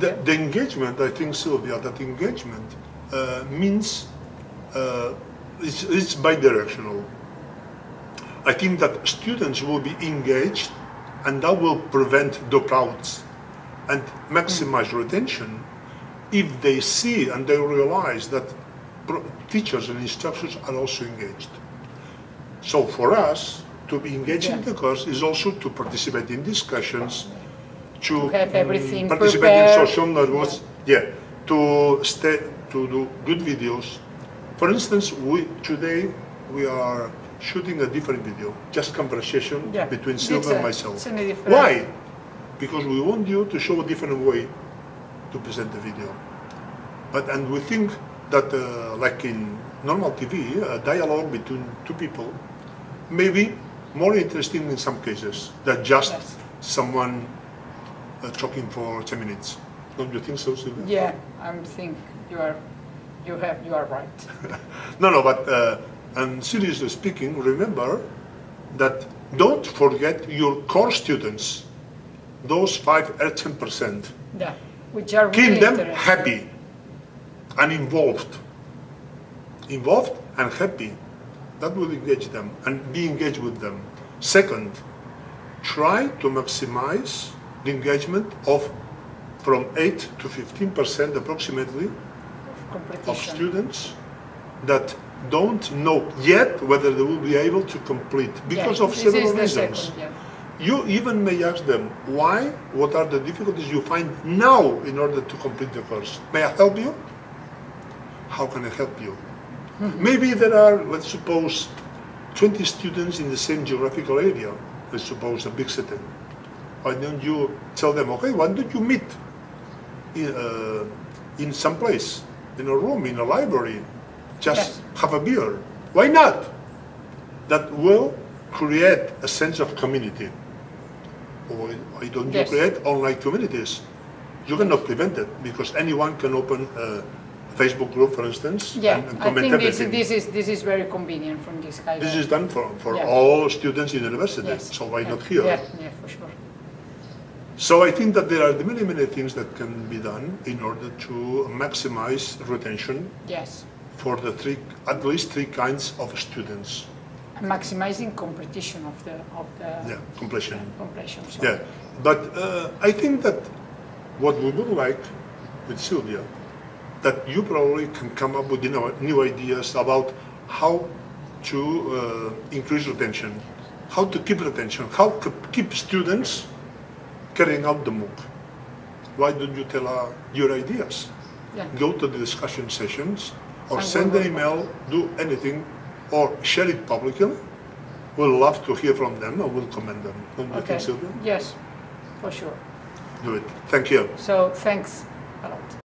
The, the engagement, I think, Sylvia, that engagement uh, means uh, it's, it's bidirectional. I think that students will be engaged and that will prevent dropouts and maximize retention if they see and they realize that teachers and instructors are also engaged. So for us, to be engaged in the course is also to participate in discussions, to, have everything mm, participate in prepared. social networks, yeah, to stay, to do good videos. For instance, we today we are shooting a different video, just conversation Yeah. between Sylvia and myself. it's in a different- Why? Because we want you to show a different way to present the video. But and we think that uh, like in normal TV, a dialogue between two people may be more interesting in some cases than just Yes. someone uh, talking for 10 minutes. Don't you think so, Sylvia? Yeah, I think you are, you have, you are right. No, no, but uh, and seriously speaking, remember that don't forget your core students, those five or 10 percent. Yeah, which are Keep really them happy and involved. Involved and happy. That will engage them and be engaged with them. Second, try to maximize the engagement of from 8 to 15 percent approximately of competition. students that don't know yet whether they will be able to complete because Yeah, of several reasons. second, yeah. You even may ask them, why, what are the difficulties you find now in order to complete the course? May I help you? How can I help you? Mm-hmm. Maybe there are, let's suppose, 20 students in the same geographical area, let's suppose a big city. Why don't you tell them, okay, why don't you meet in, uh, in some place, in a room, in a library, just Yes. have a beer? Why not? That will create a sense of community. Or why don't you create online communities? You cannot prevent it because anyone can open a Facebook group, for instance, Yeah, and, and I think this, everything. this is, this is very convenient from this kind This is done for, for Yeah. all students in universities, Yes, so why yeah, not here? Yeah, yeah, for sure. So I think that there are many, many things that can be done in order to maximize retention Yes. for the three, at least three kinds of students. Maximizing competition of the, of the Yeah, completion. completion. so- Yeah, but uh, I think that what we would like with Sylvia, that you probably can come up with you know, new ideas about how to uh, increase retention, how to keep retention, how to keep students carrying out the MOOC. Why don't you tell uh, your ideas? Yeah. Go to the discussion sessions or send an email, do anything, or share it publicly. We'll love to hear from them and we'll commend them. Don't you Okay, think, Sylvia? yes, for sure. Do it. Thank you. So thanks a lot.